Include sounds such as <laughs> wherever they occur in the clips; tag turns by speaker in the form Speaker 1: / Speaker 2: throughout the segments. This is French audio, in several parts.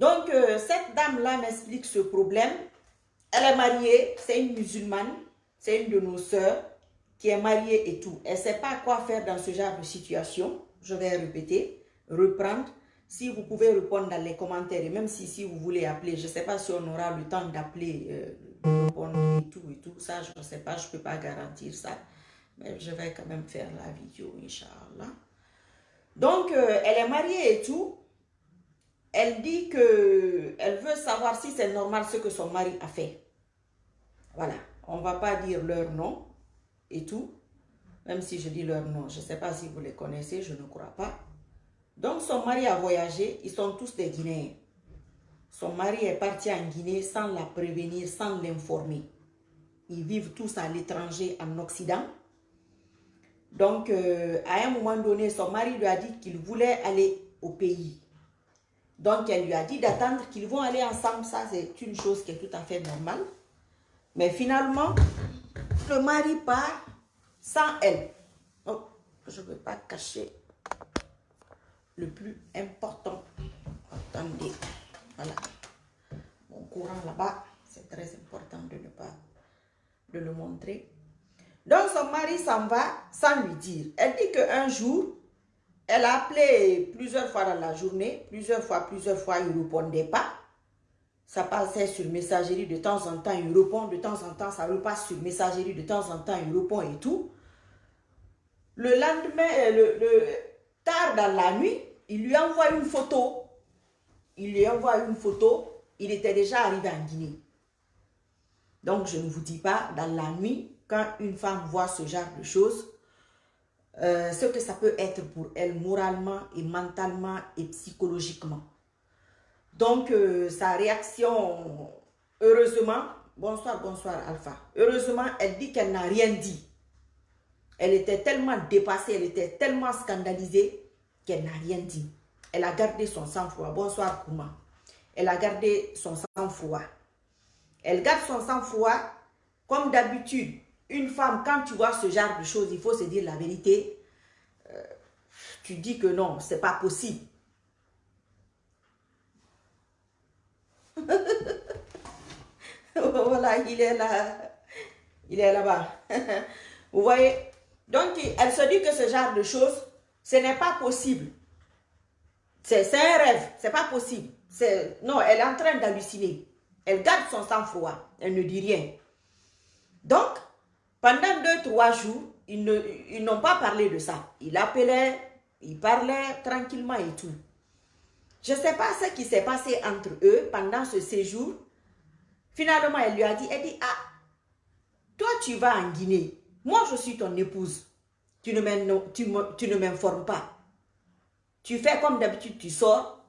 Speaker 1: Donc, euh, cette dame-là m'explique ce problème. Elle est mariée, c'est une musulmane, c'est une de nos sœurs qui est mariée et tout. Elle ne sait pas quoi faire dans ce genre de situation. Je vais répéter, reprendre. Si vous pouvez répondre dans les commentaires, et même si, si vous voulez appeler, je ne sais pas si on aura le temps d'appeler, euh, répondre et tout et tout, ça je ne sais pas, je ne peux pas garantir ça. Mais je vais quand même faire la vidéo, Inch'Allah. Donc, euh, elle est mariée et tout. Elle dit que elle veut savoir si c'est normal ce que son mari a fait. Voilà, on ne va pas dire leur nom et tout. Même si je dis leur nom, je ne sais pas si vous les connaissez, je ne crois pas. Donc son mari a voyagé, ils sont tous des Guinéens. Son mari est parti en Guinée sans la prévenir, sans l'informer. Ils vivent tous à l'étranger, en Occident. Donc, euh, à un moment donné, son mari lui a dit qu'il voulait aller au pays. Donc, elle lui a dit d'attendre qu'ils vont aller ensemble. Ça, c'est une chose qui est tout à fait normale. Mais finalement, le mari part sans elle. Oh, je ne veux pas cacher le plus important. Attendez, voilà. Mon courant là-bas, c'est très important de ne pas le montrer. Donc son mari s'en va sans lui dire. Elle dit qu'un jour, elle a appelé plusieurs fois dans la journée, plusieurs fois, plusieurs fois, il ne répondait pas. Ça passait sur messagerie de temps en temps, il répond, de temps en temps, ça repasse sur messagerie, de temps en temps, il répond et tout. Le lendemain, euh, le, tard dans la nuit, il lui envoie une photo. Il lui envoie une photo. Il était déjà arrivé en Guinée. Donc, je ne vous dis pas, dans la nuit, quand une femme voit ce genre de choses, euh, ce que ça peut être pour elle moralement et mentalement et psychologiquement. Donc, euh, sa réaction, heureusement, bonsoir, bonsoir Alpha, heureusement, elle dit qu'elle n'a rien dit. Elle était tellement dépassée, elle était tellement scandalisée qu'elle n'a rien dit. Elle a gardé son sang-froid. Bonsoir Kouma. Elle a gardé son sang-froid. Elle garde son sang-froid comme d'habitude. Une femme, quand tu vois ce genre de choses, il faut se dire la vérité. Euh, tu dis que non, c'est pas possible. <laughs> voilà, il est là. Il est là-bas. <laughs> Vous voyez? Donc, elle se dit que ce genre de choses, ce n'est pas possible. C'est un rêve, c'est pas possible. Non, elle est en train d'halluciner. Elle garde son sang-froid, elle ne dit rien. Donc, pendant deux, trois jours, ils n'ont pas parlé de ça. Il appelait, il parlait tranquillement et tout. Je ne sais pas ce qui s'est passé entre eux pendant ce séjour. Finalement, elle lui a dit, elle dit, ah, toi tu vas en Guinée. Moi, je suis ton épouse. Tu ne m'informes pas. Tu fais comme d'habitude, tu sors,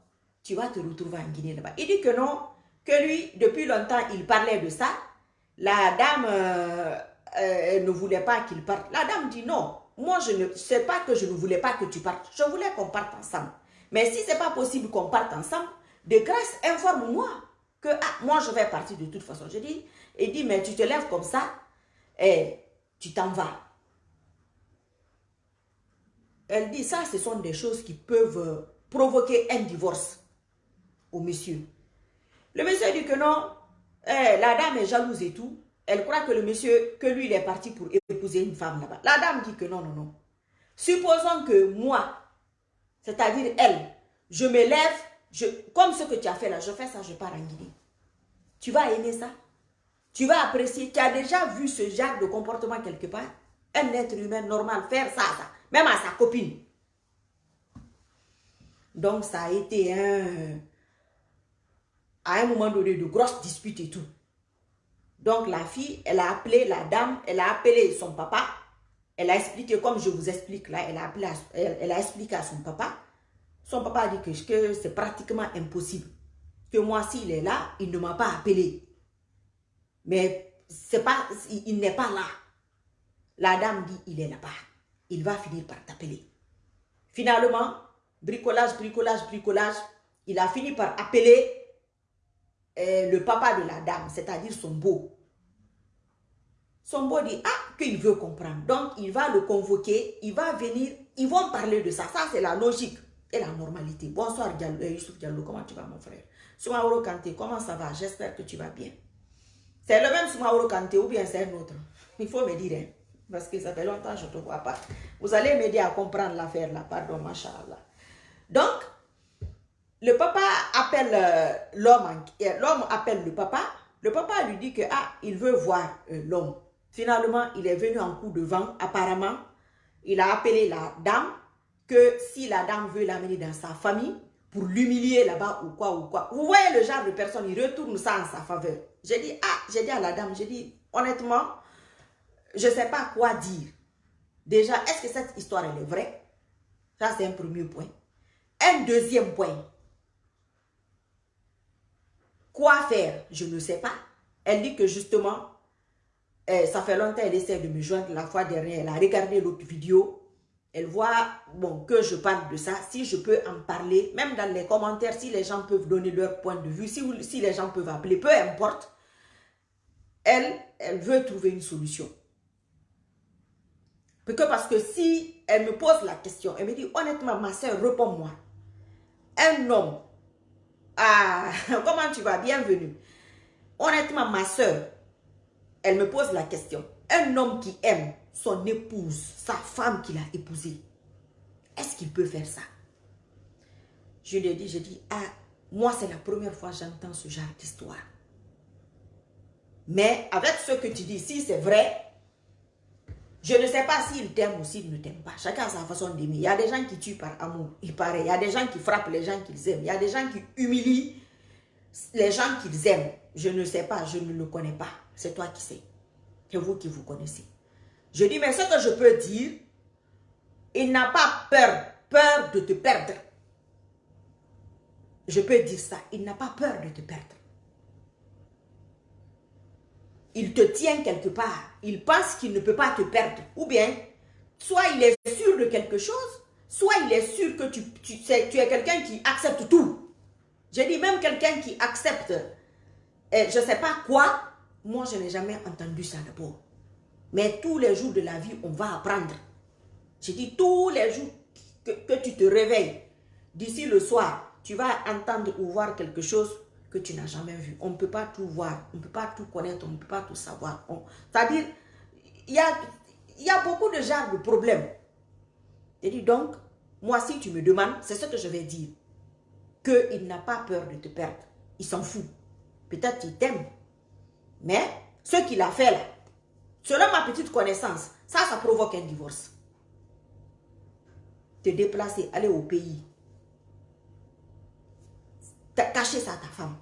Speaker 1: tu vas te retrouver en Guinée là-bas. Il dit que non, que lui, depuis longtemps, il parlait de ça. La dame euh, euh, ne voulait pas qu'il parte. La dame dit non, moi, je ne sais pas que je ne voulais pas que tu partes. Je voulais qu'on parte ensemble. Mais si ce n'est pas possible qu'on parte ensemble, de grâce, informe-moi que ah, moi, je vais partir de toute façon. Je dis, il dit, mais tu te lèves comme ça et tu t'en vas. Elle dit, ça, ce sont des choses qui peuvent provoquer un divorce au monsieur. Le monsieur dit que non, eh, la dame est jalouse et tout. Elle croit que le monsieur, que lui, il est parti pour épouser une femme là-bas. La dame dit que non, non, non. Supposons que moi, c'est-à-dire elle, je me lève, je, comme ce que tu as fait là, je fais ça, je pars en Guinée. Tu vas aimer ça Tu vas apprécier. Tu as déjà vu ce genre de comportement quelque part? Un être humain normal faire ça, ça même à sa copine. Donc, ça a été un, à un moment donné de grosses disputes et tout. Donc, la fille, elle a appelé la dame, elle a appelé son papa. Elle a expliqué, comme je vous explique là, elle a, expliqué à son papa. Son papa a dit que, que c'est pratiquement impossible. Que moi, s'il est là, il ne m'a pas appelé. Mais c'est pas, il n'est pas là. La dame dit, il est là-bas il va finir par t'appeler. Finalement, bricolage, bricolage, bricolage, il a fini par appeler euh, le papa de la dame, c'est-à-dire son beau. Son beau dit, ah, qu'il veut comprendre. Donc, il va le convoquer, il va venir, ils vont parler de ça. Ça, c'est la logique. et la normalité. Bonsoir Diallo, Youssouf Diallo, comment tu vas mon frère? Soumaoro Kanté, comment ça va? J'espère que tu vas bien. C'est le même Soumaoro Kanté ou bien c'est un autre? Il faut me dire, hein, parce que ça fait longtemps que je ne te vois pas. Vous allez m'aider à comprendre l'affaire là, pardon, machallah. Donc, le papa appelle euh, l'homme, euh, l'homme appelle le papa, le papa lui dit que, ah, il veut voir euh, l'homme. Finalement, il est venu en coup de vent, apparemment, il a appelé la dame, que si la dame veut l'amener dans sa famille, pour l'humilier là-bas ou quoi ou quoi. Vous voyez le genre de personne, il retourne ça en sa faveur. J'ai dit, ah, j'ai dit à la dame, j'ai dit, honnêtement, je ne sais pas quoi dire. Déjà, est-ce que cette histoire, elle est vraie? Ça, c'est un premier point. Un deuxième point. Quoi faire? Je ne sais pas. Elle dit que justement, eh, ça fait longtemps qu'elle essaie de me joindre. La fois dernière, elle a regardé l'autre vidéo elle voit bon, que je parle de ça, si je peux en parler, même dans les commentaires, si les gens peuvent donner leur point de vue, si, si les gens peuvent appeler, peu importe, elle, elle veut trouver une solution. Parce que si elle me pose la question, elle me dit, honnêtement, ma soeur, réponds-moi. Un homme, ah, <laughs> comment tu vas, bienvenue. Honnêtement, ma soeur, elle me pose la question. Un homme qui aime son épouse, sa femme qu'il a épousée, est-ce qu'il peut faire ça? Je lui ai dit, je dis, ah, moi c'est la première fois que j'entends ce genre d'histoire. Mais avec ce que tu dis, si c'est vrai, je ne sais pas s'il t'aime ou s'il ne t'aime pas. Chacun a sa façon d'aimer. Il y a des gens qui tuent par amour, il paraît. Il y a des gens qui frappent les gens qu'ils aiment. Il y a des gens qui humilient les gens qu'ils aiment. Je ne sais pas, je ne le connais pas. C'est toi qui sais. C'est vous qui vous connaissez. Je dis, mais ce que je peux dire, il n'a pas peur, peur de te perdre. Je peux dire ça, il n'a pas peur de te perdre. Il te tient quelque part. Il pense qu'il ne peut pas te perdre. Ou bien, soit il est sûr de quelque chose, soit il est sûr que tu, es quelqu'un qui accepte tout. Je dis même quelqu'un qui accepte, je ne sais pas quoi, moi je n'ai jamais entendu ça d'abord. Mais tous les jours de la vie, on va apprendre. Je dis tous les jours que, tu te réveilles, d'ici le soir, tu vas entendre ou voir quelque chose que tu n'as jamais vu. On ne peut pas tout voir, on ne peut pas tout connaître, on ne peut pas tout savoir. C'est-à-dire, il y a, y a beaucoup de genres de problèmes. Je dis donc, moi si tu me demandes, c'est ce que je vais dire. Qu'il n'a pas peur de te perdre. Il s'en fout. Peut-être qu'il t'aime. Mais ce qu'il a fait là, Selon ma petite connaissance, ça, ça provoque un divorce. Te déplacer, aller au pays. Cacher ça à ta femme.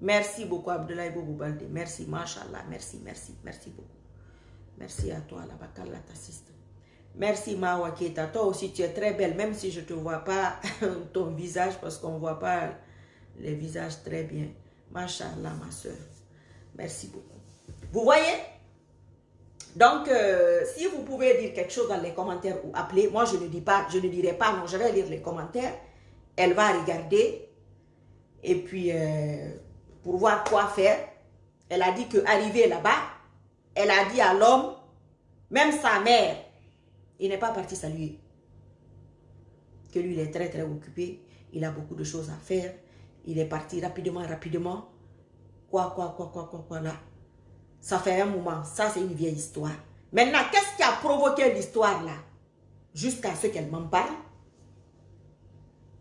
Speaker 1: Merci beaucoup, Abdoulaye Boboubalde. Merci, Mashallah. Merci, merci, merci beaucoup. Merci à toi, la Bakala t'assiste. Merci Mawa Toi aussi, tu es très belle, même si je ne te vois pas <laughs> ton visage, parce qu'on ne voit pas les visages très bien. Machallah, ma soeur. Merci beaucoup. Vous voyez? Donc, euh, si vous pouvez dire quelque chose dans les commentaires ou appeler, moi je ne dis pas, je ne dirai pas non, je vais lire les commentaires. Elle va regarder et puis euh, pour voir quoi faire. Elle a dit qu'arriver là-bas, elle a dit à l'homme, même sa mère, il n'est pas parti saluer. Que lui, il est très, très occupé. Il a beaucoup de choses à faire. Il est parti rapidement, rapidement. Quoi, quoi, quoi, quoi, quoi, quoi, là. Ça fait un moment. Ça, c'est une vieille histoire. Maintenant, qu'est-ce qui a provoqué l'histoire, là? Jusqu'à ce qu'elle m'en parle.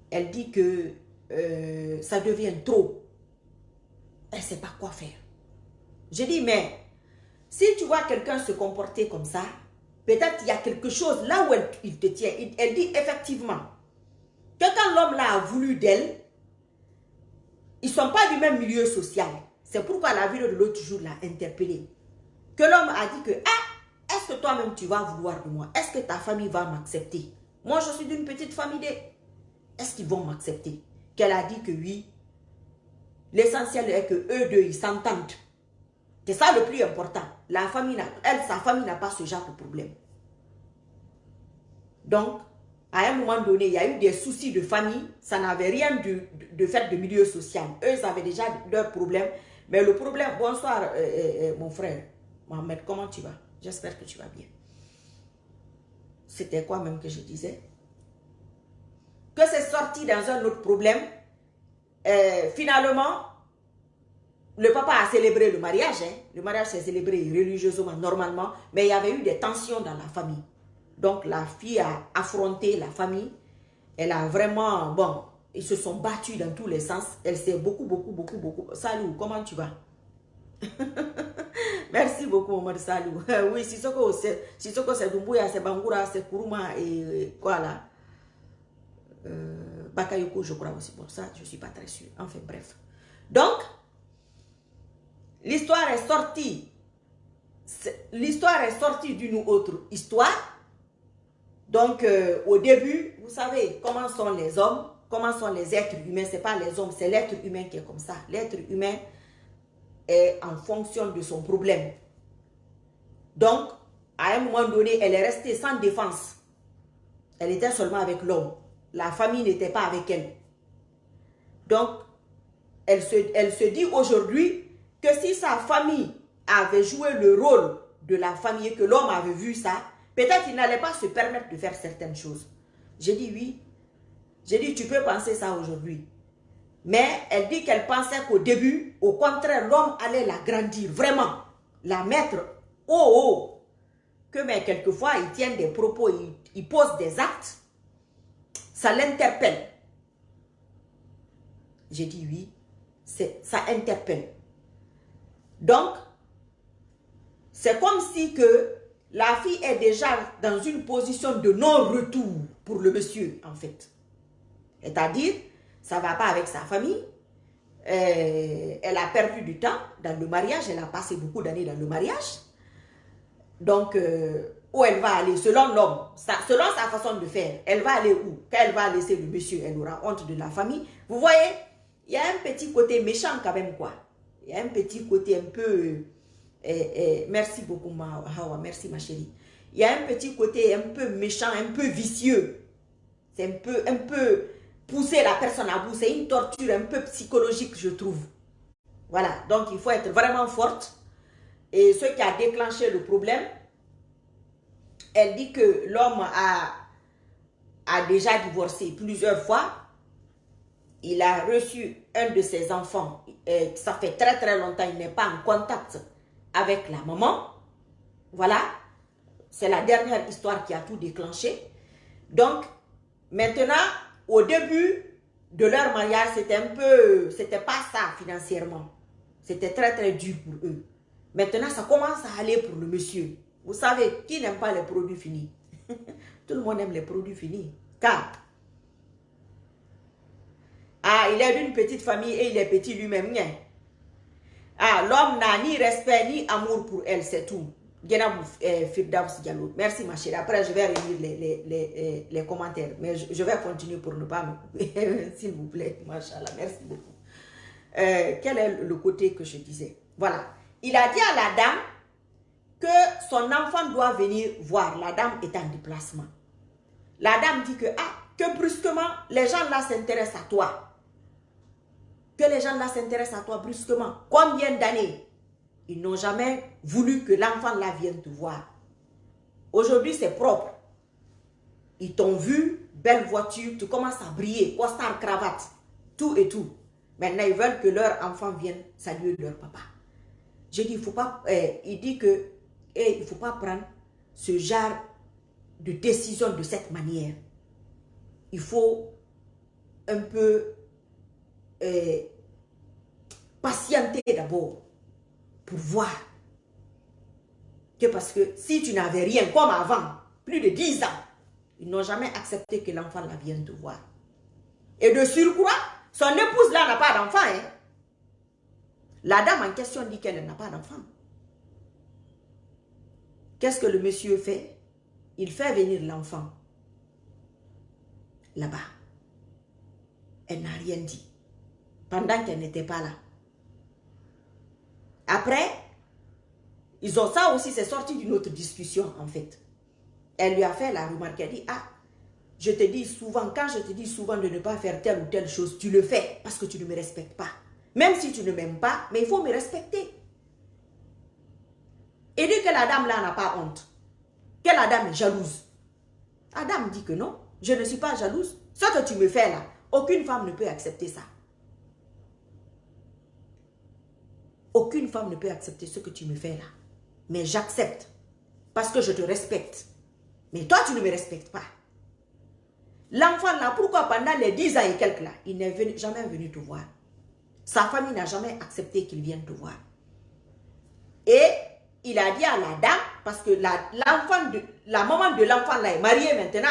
Speaker 1: Elle dit que euh, ça devient trop. Elle ne sait pas quoi faire. Je dis, mais si tu vois quelqu'un se comporter comme ça, Peut-être qu'il y a quelque chose là où il te tient. Elle dit effectivement que quand l'homme là a voulu d'elle, ils ne sont pas du même milieu social. C'est pourquoi la vidéo de l'autre jour l'a interpellé. Que l'homme a dit que, ah, est-ce que toi-même tu vas vouloir de moi? Est-ce que ta famille va m'accepter? Moi, je suis d'une petite famille. Est-ce qu'ils vont m'accepter? Qu'elle a dit que oui. L'essentiel est que eux deux, ils s'entendent. C'est ça le plus important. La famille, elle, sa famille n'a pas ce genre de problème. Donc, à un moment donné, il y a eu des soucis de famille. Ça n'avait rien de, de, fait de milieu social. Eux, avaient déjà leurs problèmes. Mais le problème, bonsoir euh, euh, euh, mon frère, Mohamed, comment tu vas? J'espère que tu vas bien. C'était quoi même que je disais? Que c'est sorti dans un autre problème. Finalement, le papa a célébré le mariage. Hein. Le mariage s'est célébré religieusement, normalement. Mais il y avait eu des tensions dans la famille. Donc la fille a affronté la famille. Elle a vraiment, bon, ils se sont battus dans tous les sens. Elle s'est beaucoup, beaucoup, beaucoup, beaucoup. Salut, comment tu vas? <laughs> Merci beaucoup, Omar Salou. <laughs> oui, si c'est Dumbuya, c'est Bangura, c'est Kuruma et quoi là? Euh, Bakayoko, je crois aussi. Bon, ça, je ne suis pas très sûre. Enfin, bref. Donc, l'histoire est sortie. L'histoire est sortie d'une autre histoire. Donc, euh, au début, vous savez comment sont les hommes, comment sont les êtres humains? Ce n'est pas les hommes, c'est l'être humain qui est comme ça. L'être humain, en fonction de son problème. Donc, à un moment donné, elle est restée sans défense. Elle était seulement avec l'homme. La famille n'était pas avec elle. Donc, elle se, elle se dit aujourd'hui que si sa famille avait joué le rôle de la famille et que l'homme avait vu ça, peut-être il n'allait pas se permettre de faire certaines choses. J'ai dit oui. J'ai dit, tu peux penser ça aujourd'hui. Mais elle dit qu'elle pensait qu'au début, au contraire, l'homme allait la grandir, vraiment, la mettre haut, haut. Que mais quelquefois, il tient des propos, il, pose des actes, ça l'interpelle. J'ai dit oui, ça interpelle. Donc, c'est comme si que la fille est déjà dans une position de non-retour pour le monsieur, en fait. C'est-à-dire, ça ne va pas avec sa famille. Euh, elle a perdu du temps dans le mariage, elle a passé beaucoup d'années dans le mariage. Donc, euh, où elle va aller, selon l'homme, selon sa façon de faire, elle va aller où? Quand elle va laisser le monsieur, elle aura honte de la famille. Vous voyez, il y a un petit côté méchant quand même, quoi. Il y a un petit côté un peu... Euh, merci beaucoup, ma, Hawa, merci ma chérie. Il y a un petit côté un peu méchant, un peu vicieux. C'est un peu, un peu pousser la personne à bout. C'est une torture un peu psychologique, je trouve. Voilà, donc il faut être vraiment forte. Et ce qui a déclenché le problème, elle dit que l'homme a, a déjà divorcé plusieurs fois. Il a reçu un de ses enfants. Ça fait très très longtemps, il n'est pas en contact avec la maman. Voilà, c'est la dernière histoire qui a tout déclenché. Donc, maintenant, au début de leur mariage, c'était un peu, c'était pas ça financièrement. C'était très très dur pour eux. Maintenant, ça commence à aller pour le monsieur. Vous savez, qui n'aime pas les produits finis? <laughs> Tout le monde aime les produits finis. Car, ah, il est d'une petite famille et il est petit lui-même. Ah, l'homme n'a ni respect ni amour pour elle, c'est tout. Eh, Merci ma chérie. Après, je vais relire les, les, les, les commentaires. Mais je, vais continuer pour ne pas me <laughs> S'il vous plaît. Machallah. Merci beaucoup. Euh, quel est le côté que je disais? Voilà. Il a dit à la dame que son enfant doit venir voir. La dame est en déplacement. La dame dit que, ah, que brusquement, les gens là s'intéressent à toi. Que les gens là s'intéressent à toi brusquement. Combien d'années? Ils n'ont jamais voulu que l'enfant là vienne te voir. Aujourd'hui, c'est propre. Ils t'ont vu, belle voiture, tu commences à briller, costard, cravate, tout et tout. Maintenant, ils veulent que leur enfant vienne saluer leur papa. Je dis, il faut pas, eh, il dit que, eh, il faut pas prendre ce genre de décision de cette manière. Il faut un peu eh, patienter d'abord voir que parce que si tu n'avais rien comme avant, plus de 10 ans, ils n'ont jamais accepté que l'enfant la vienne te voir. Et de surcroît, son épouse là n'a pas d'enfant. Hein? La dame en question dit qu'elle n'a pas d'enfant. Qu'est-ce que le monsieur fait? Il fait venir l'enfant là-bas. Elle n'a rien dit. Pendant qu'elle n'était pas là. Après, ils ont ça aussi, c'est sorti d'une autre discussion en fait. Elle lui a fait la remarque, elle dit, ah, je te dis souvent, quand je te dis souvent de ne pas faire telle ou telle chose, tu le fais parce que tu ne me respectes pas. Même si tu ne m'aimes pas, mais il faut me respecter. et dit que la dame là n'a pas honte, que la dame est jalouse. La dame dit que non, je ne suis pas jalouse. Ce que tu me fais là, aucune femme ne peut accepter ça. Aucune femme ne peut accepter ce que tu me fais là. Mais j'accepte. Parce que je te respecte. Mais toi, tu ne me respectes pas. L'enfant là, pourquoi pendant les 10 ans et quelques là, il n'est jamais venu te voir? Sa famille n'a jamais accepté qu'il vienne te voir. Et il a dit à la dame, parce que de la maman de l'enfant là est mariée maintenant.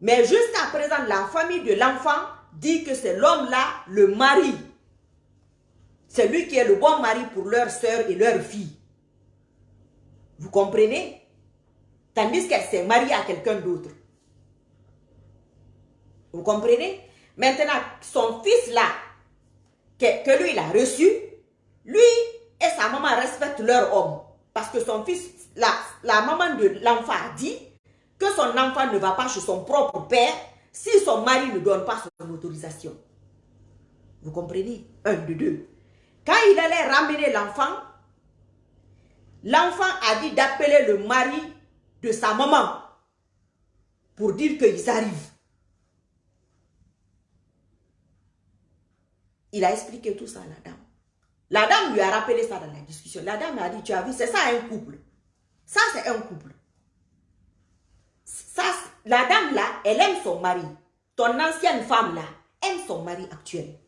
Speaker 1: Mais jusqu'à présent, la famille de l'enfant dit que c'est l'homme là, le mari. C'est lui qui est le bon mari pour leur soeur et leur fille. Vous comprenez? Tandis qu'elle s'est mariée à quelqu'un d'autre. Vous comprenez? Maintenant, son fils là, que, lui il a reçu, lui et sa maman respectent leur homme. Parce que son fils, la, la maman de l'enfant a dit que son enfant ne va pas chez son propre père si son mari ne donne pas son autorisation. Vous comprenez? Un, deux, deux. Quand il allait ramener l'enfant, l'enfant a dit d'appeler le mari de sa maman pour dire qu'ils arrivent. Il a expliqué tout ça à la dame. La dame lui a rappelé ça dans la discussion. La dame a dit, tu as vu, c'est ça un couple. Ça, c'est un couple. Ça, la dame là, elle aime son mari. Ton ancienne femme là, aime son mari actuel.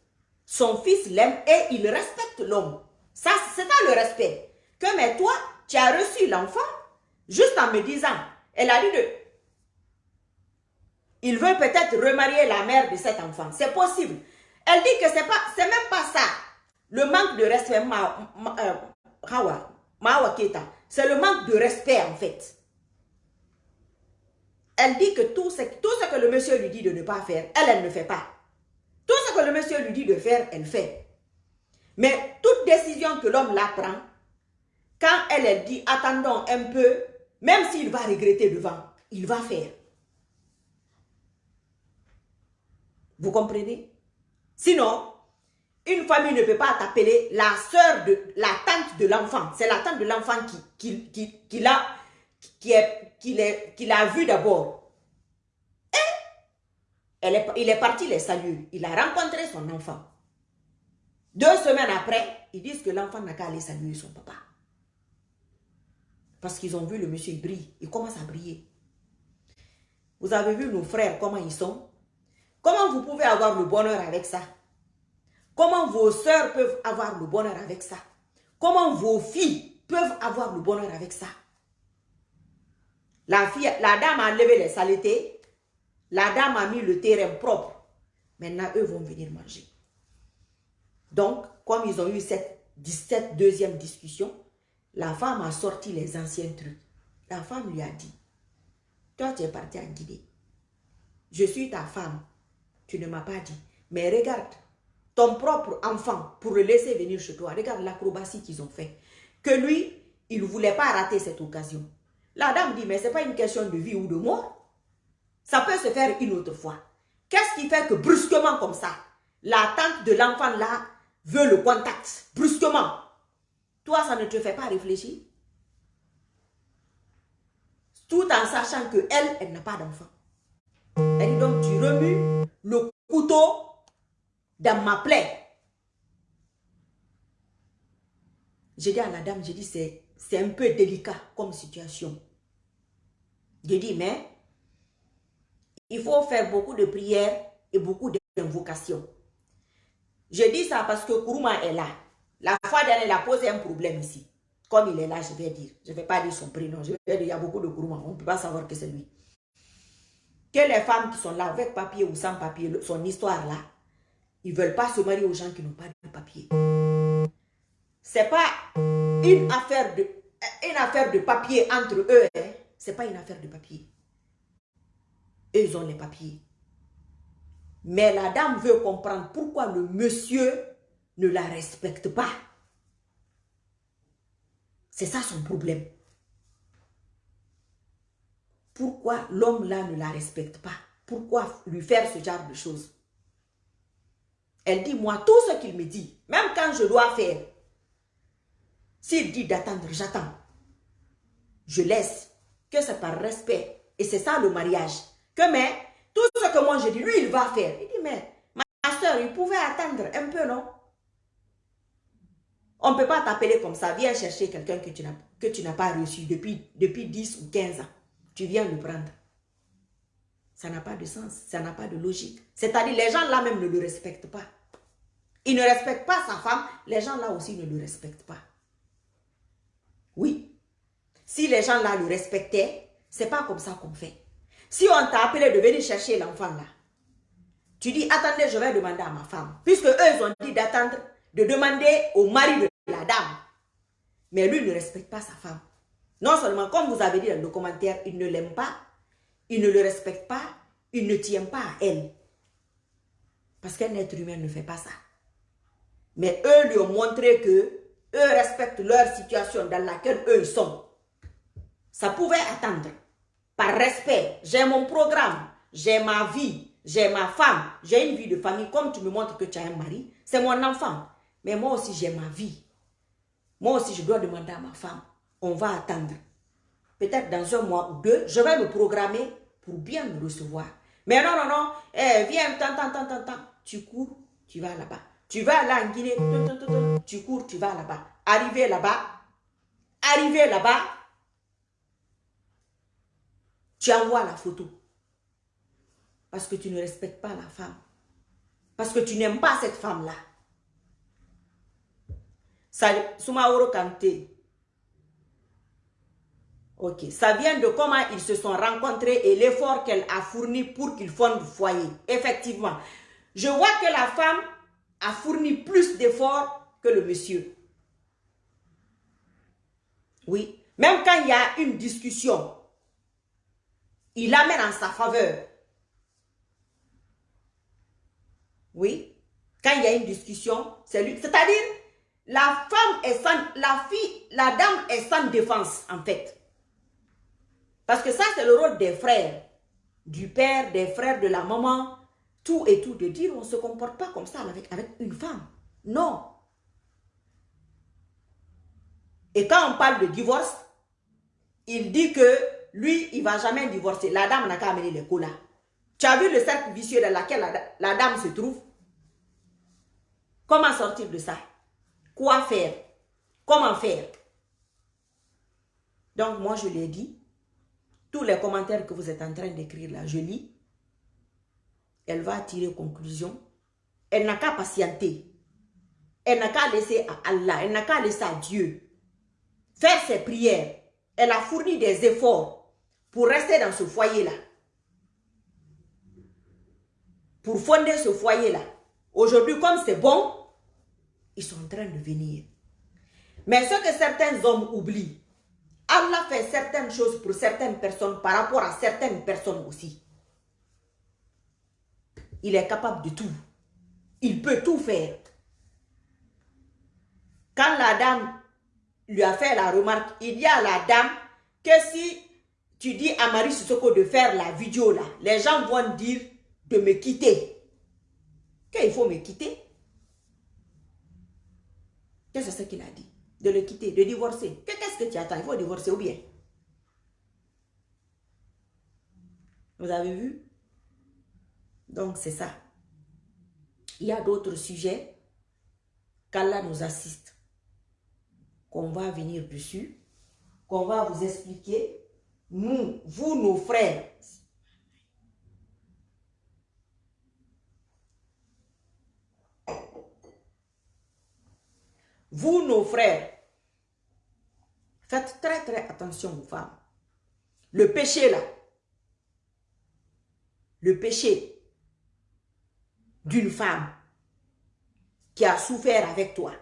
Speaker 1: Son fils l'aime et il respecte l'homme. Ça, c'est ça le respect. Que mais toi, tu as reçu l'enfant juste en me disant, elle a dit de... Il veut peut-être remarier la mère de cet enfant. C'est possible. Elle dit que c'est pas, c'est même pas ça. Le manque de respect, euh, c'est le manque de respect en fait. Elle dit que tout ce, tout ce que le monsieur lui dit de ne pas faire, elle, elle ne fait pas. Tout ce que le monsieur lui dit de faire, elle fait. Mais toute décision que l'homme la prend, quand elle, elle dit attendons un peu, même s'il va regretter devant, il va faire. Vous comprenez? Sinon, une famille ne peut pas t'appeler la soeur de la tante de l'enfant. C'est la tante de l'enfant qui, l'a qui vu d'abord. Il est parti les saluer. Il a rencontré son enfant. Deux semaines après, ils disent que l'enfant n'a qu'à aller saluer son papa. Parce qu'ils ont vu le monsieur, il brille. Il commence à briller. Vous avez vu nos frères, comment ils sont? Comment vous pouvez avoir le bonheur avec ça? Comment vos soeurs peuvent avoir le bonheur avec ça? Comment vos filles peuvent avoir le bonheur avec ça? La, la dame a enlevé les saletés. La dame a mis le terrain propre. Maintenant, eux vont venir manger. Donc, comme ils ont eu cette, deuxième discussion, la femme a sorti les anciens trucs. La femme lui a dit, toi tu es parti en Guinée. Je suis ta femme. Tu ne m'as pas dit. Mais regarde, ton propre enfant, pour le laisser venir chez toi, regarde l'acrobatie qu'ils ont fait. Que lui, il ne voulait pas rater cette occasion. La dame dit, mais ce n'est pas une question de vie ou de mort. Ça peut se faire une autre fois. Qu'est-ce qui fait que brusquement comme ça, la tante de l'enfant là veut le contact, brusquement? Toi, ça ne te fait pas réfléchir? Tout en sachant que elle, elle n'a pas d'enfant. Elle dit donc, tu remues le couteau dans ma plaie. J'ai dit à la dame, j'ai dit, c'est un peu délicat comme situation. J'ai dit, mais il faut faire beaucoup de prières et beaucoup d'invocations. Je dis ça parce que Kourouma est là. La fois dernière, il a posé un problème ici. Comme il est là, je vais dire. Je ne vais pas dire son prénom. Il y a beaucoup de Kourouma. On ne peut pas savoir que c'est lui. Que les femmes qui sont là avec papier ou sans papier, son histoire là, ils ne veulent pas se marier aux gens qui n'ont pas de papier. Ce n'est pas une affaire, de, une affaire de papier entre eux. Hein. Ce n'est pas une affaire de papier. Eux, ils ont les papiers. Mais la dame veut comprendre pourquoi le monsieur ne la respecte pas. C'est ça son problème. Pourquoi l'homme là ne la respecte pas? Pourquoi lui faire ce genre de choses? Elle dit, moi, tout ce qu'il me dit, même quand je dois faire, s'il dit d'attendre, j'attends. je laisse. Que c'est par respect. Et c'est ça le mariage. Que mais, tout ce que moi je dis, lui, il va faire. Il dit, mais ma soeur, il pouvait attendre un peu, non? On ne peut pas t'appeler comme ça. Viens chercher quelqu'un que tu n'as pas reçu depuis, depuis 10 ou 15 ans. Tu viens le prendre. Ça n'a pas de sens, ça n'a pas de logique. C'est-à-dire, les gens là même ne le respectent pas. Ils ne respectent pas sa femme, les gens là aussi ne le respectent pas. Oui. Si les gens là le respectaient, c'est pas comme ça qu'on fait. Si on t'a appelé de venir chercher l'enfant là, tu dis, attendez, je vais demander à ma femme. Puisque eux, ont dit d'attendre, de demander au mari de la dame. Mais lui ne respecte pas sa femme. Non seulement, comme vous avez dit dans le commentaire, il ne l'aime pas, il ne le respecte pas, il ne tient pas à elle. Parce qu'un être humain ne fait pas ça. Mais eux lui ont montré que eux respectent leur situation dans laquelle eux sont. Ça pouvait attendre. Par respect, j'ai mon programme, j'ai ma vie, j'ai ma femme, j'ai une vie de famille. Comme tu me montres que tu as un mari, c'est mon enfant. Mais moi aussi, j'ai ma vie. Moi aussi, je dois demander à ma femme. On va attendre. Peut-être dans un mois ou deux, je vais me programmer pour bien me recevoir. Mais non, non, non, eh, viens, tant, tant, tant, tant, tant. Tu cours, tu vas là-bas. Tu vas là en Guinée, tu cours, tu vas là-bas. Arrivé là-bas, arrivé là-bas, tu envoies la photo. Parce que tu ne respectes pas la femme. Parce que tu n'aimes pas cette femme-là. Soumaoro Kanté. Ok. Ça vient de comment ils se sont rencontrés et l'effort qu'elle a fourni pour qu'ils fondent le foyer. Effectivement. Je vois que la femme a fourni plus d'efforts que le monsieur. Oui. Même quand il y a une discussion, il amène en sa faveur. Oui. Quand il y a une discussion, c'est lui. C'est-à-dire, la femme est sans, la fille, la dame est sans défense, en fait. Parce que ça, c'est le rôle des frères. Du père, des frères, de la maman, tout et tout, de dire on ne se comporte pas comme ça avec, avec une femme. Non. Et quand on parle de divorce, il dit que lui, il ne va jamais divorcer. La dame n'a qu'à amener les colas. Tu as vu le cercle vicieux dans lequel la, la dame se trouve? Comment sortir de ça? Quoi faire? Comment faire? Donc, moi, je l'ai dit. Tous les commentaires que vous êtes en train d'écrire là, je lis elle va tirer conclusion. Elle n'a qu'à patienter. Elle n'a qu'à laisser à Allah, elle n'a qu'à laisser à Dieu faire ses prières. Elle a fourni des efforts pour rester dans ce foyer-là. Pour fonder ce foyer-là. Aujourd'hui, comme c'est bon, ils sont en train de venir. Mais ce que certains hommes oublient, Allah fait certaines choses pour certaines personnes par rapport à certaines personnes aussi. Il est capable de tout. Il peut tout faire. Quand la dame lui a fait la remarque, il y a la dame que si tu dis à Marie Sissoko de faire la vidéo là, les gens vont dire de me quitter. Qu'il faut me quitter. Qu'est-ce que c'est qu'il a dit? De le quitter, de divorcer. Qu'est-ce que tu attends? Il faut divorcer ou bien? Vous avez vu? Donc, c'est ça. Il y a d'autres sujets qu'Allah nous assiste, qu'on va venir dessus, qu'on va vous expliquer. Nous, vous, nos frères, vous, nos frères, faites très très attention aux femmes. Le péché là, le péché, d'une femme qui a souffert avec toi,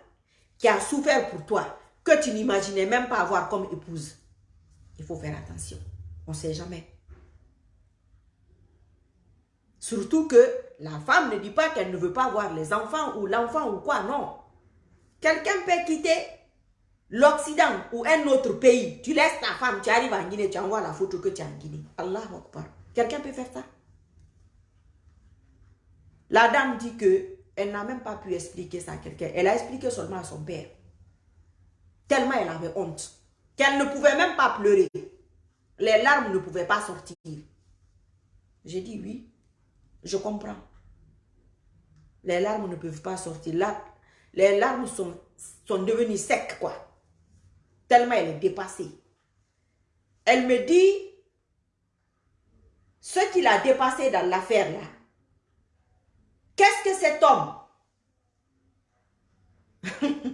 Speaker 1: qui a souffert pour toi, que tu n'imaginais même pas avoir comme épouse. Il faut faire attention. On ne sait jamais. Surtout que la femme ne dit pas qu'elle ne veut pas voir les enfants ou l'enfant ou quoi, non. Quelqu'un peut quitter l'Occident ou un autre pays. Tu laisses ta femme, tu arrives en Guinée, tu envoies la photo que tu as en Guinée. Allah Akbar. Quelqu'un peut faire ça? La dame dit que elle n'a même pas pu expliquer ça à quelqu'un. Elle a expliqué seulement à son père. Tellement elle avait honte. Qu'elle ne pouvait même pas pleurer. Les larmes ne pouvaient pas sortir. J'ai dit oui, je comprends. Les larmes ne peuvent pas sortir. Les larmes sont, sont devenues secs, quoi. Tellement elle est dépassée. Elle me dit, ce qu'il a dépassé dans l'affaire là, qu'est-ce que cet homme? <laughs>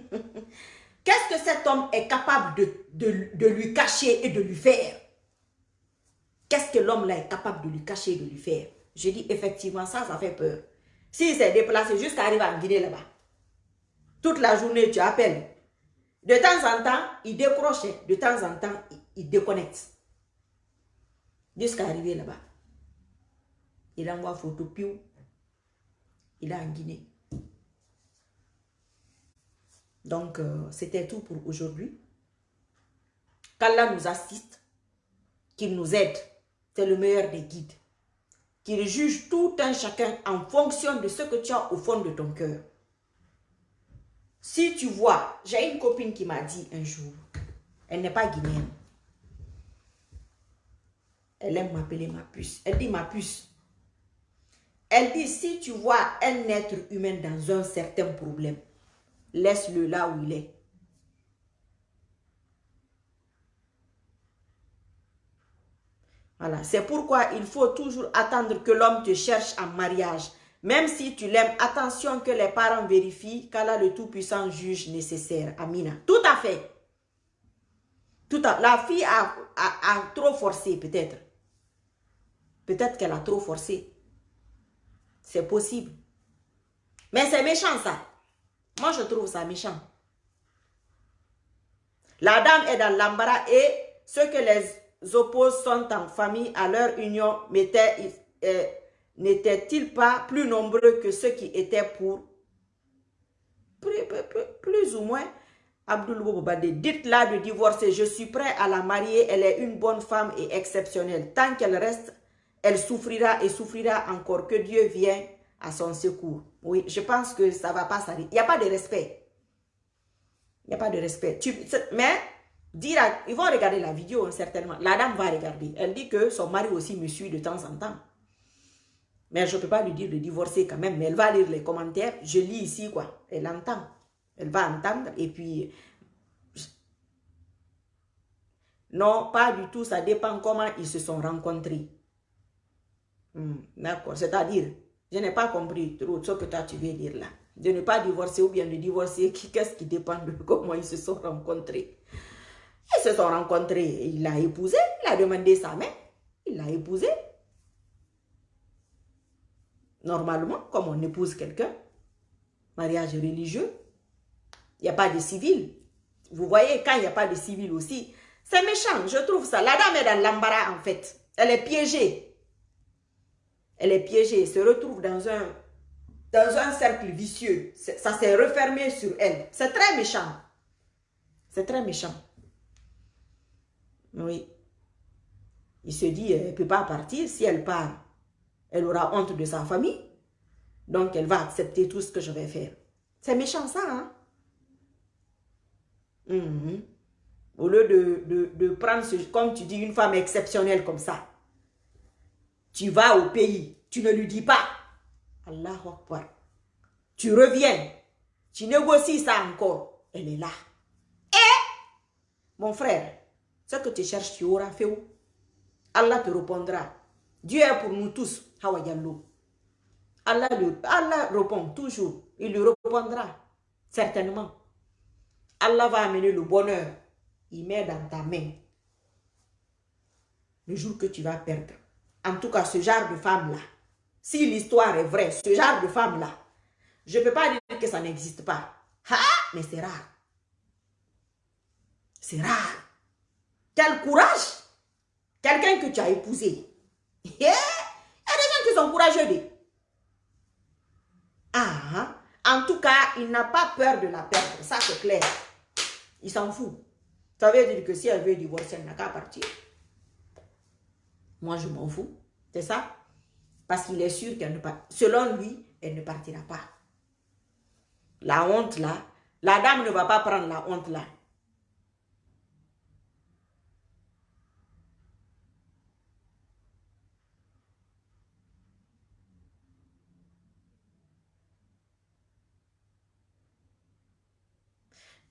Speaker 1: Qu'est-ce que cet homme est capable de, de, lui cacher et de lui faire? Qu'est-ce que l'homme là est capable de lui cacher et de lui faire? Je dis effectivement, ça, ça fait peur. S'il s'est déplacé jusqu'à arriver en Guinée là-bas, toute la journée tu appelles. De temps en temps, il décroche, de temps en temps, il, déconnecte. Jusqu'à arriver là-bas. Il envoie photo, piou. Il est en Guinée. Donc, euh, c'était tout pour aujourd'hui. Qu'Allah nous assiste, qu'il nous aide. C'est le meilleur des guides. Qu'il juge tout un chacun en fonction de ce que tu as au fond de ton cœur. Si tu vois, j'ai une copine qui m'a dit un jour, elle n'est pas guinéenne. Elle aime m'appeler ma puce. Elle dit ma puce. Elle dit, si tu vois un être humain dans un certain problème, laisse-le là où il est. Voilà, c'est pourquoi il faut toujours attendre que l'homme te cherche en mariage. Même si tu l'aimes, attention que les parents vérifient qu'Allah le Tout-Puissant juge nécessaire. Amina. Tout à fait. Tout à, la fille a, a trop forcé peut-être. Peut-être qu'elle a trop forcé. C'est possible. Mais c'est méchant ça. Moi, je trouve ça méchant. La dame est dans l'embarras et ceux que les oppose sont en famille à leur union euh, n'étaient-ils pas plus nombreux que ceux qui étaient pour? Plus, ou moins Abdul dites-la de divorcer, je suis prêt à la marier, elle est une bonne femme et exceptionnelle. Tant qu'elle reste, elle souffrira et souffrira encore. Que Dieu vienne à son secours. Oui, je pense que ça va pas s'arrêter. Il n'y a pas de respect. Il n'y a pas de respect. mais, dire ils vont regarder la vidéo, hein, certainement. La dame va regarder. Elle dit que son mari aussi me suit de temps en temps. Mais je peux pas lui dire de divorcer quand même. Mais elle va lire les commentaires. Je lis ici, quoi. Elle entend. Elle va entendre. Et puis... Non, pas du tout. Ça dépend comment ils se sont rencontrés. Hmm, d'accord. C'est-à-dire, je n'ai pas compris trop ce que toi tu veux dire là. De ne pas divorcer ou bien de divorcer, qu'est-ce qui dépend de <laughs> comment ils se sont rencontrés. Ils se sont rencontrés, il l'a épousé, il a demandé sa main, il l'a épousé. Normalement, comme on épouse quelqu'un, mariage religieux, il n'y a pas de civil. Vous voyez, quand il n'y a pas de civil aussi, c'est méchant, je trouve ça. La dame est dans l'embarras en fait. Elle est piégée. Elle est piégée, se retrouve dans un, dans un cercle vicieux. Ça s'est refermé sur elle. C'est très méchant. C'est très méchant. Oui. Il se dit, elle ne peut pas partir. Si elle part, elle aura honte de sa famille. Donc, elle va accepter tout ce que je vais faire. C'est méchant ça, hein? Mhm. Au lieu de, de, prendre, comme tu dis, une femme exceptionnelle comme ça, tu vas au pays, tu ne lui dis pas. Allah Akbar. Tu reviens, tu négocies ça encore. Elle est là. Et, mon frère, ce que tu cherches, tu auras fait où? Allah te répondra. Dieu est pour nous tous. Allah, Allah répond toujours. Il lui répondra. Certainement. Allah va amener le bonheur. Il met dans ta main. Le jour que tu vas perdre en tout cas ce genre de femme-là, si l'histoire est vraie, ce genre de femme-là, je ne peux pas dire que ça n'existe pas. Ah, mais c'est rare. C'est rare. Quel courage. Quelqu'un que tu as épousé. Il y a des gens qui sont courageux. Ah, en tout cas, il n'a pas peur de la perdre. Ça, c'est clair. Il s'en fout. Ça veut dire que si elle veut divorcer, elle n'a qu'à partir. Moi, je m'en fous. C'est ça? Parce qu'il est sûr qu'elle ne part... Selon lui, elle ne partira pas. La honte là, la dame ne va pas prendre la honte là.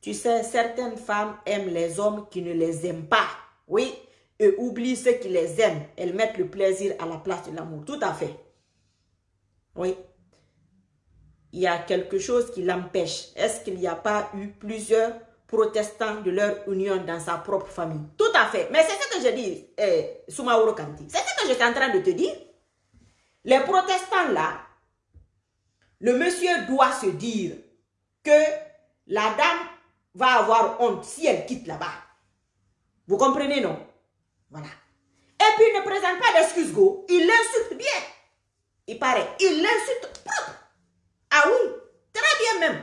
Speaker 1: Tu sais, certaines femmes aiment les hommes qui ne les aiment pas. Oui, et oublient ceux qui les aiment. Elles mettent le plaisir à la place de l'amour. Tout à fait. Oui. Il y a quelque chose qui l'empêche. Est-ce qu'il n'y a pas eu plusieurs protestants de leur union dans sa propre famille? Tout à fait. Mais c'est ce que je dis, eh, Kanti. C'est ce que j'étais en train de te dire. Les protestants là, le monsieur doit se dire que la dame va avoir honte si elle quitte là-bas. Vous comprenez, non? Voilà. Et puis, il ne présente pas d'excuses, go. Il l'insulte bien. Il paraît. Il l'insulte. Ah oui, très bien même.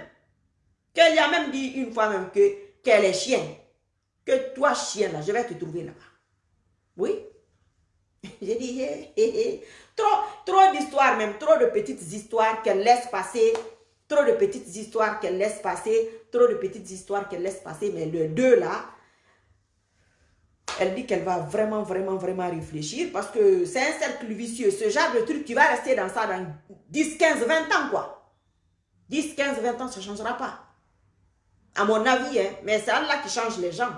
Speaker 1: Qu'elle a même dit une fois même que qu'elle est chien. Que toi, chien, là, je vais te trouver là-bas. Oui. <laughs> J'ai dit, trop, trop d'histoires même, trop de petites histoires qu'elle laisse passer Trop de petites histoires qu'elle laisse passer. Trop de petites histoires qu'elle laisse passer. Mais le deux là, elle dit qu'elle va vraiment, vraiment, vraiment réfléchir parce que c'est un cercle vicieux. Ce genre de truc, tu vas rester dans ça dans 10, 15, 20 ans, quoi. 10, 15, 20 ans, ça ne changera pas. À mon avis, hein. Mais c'est Allah qui change les gens.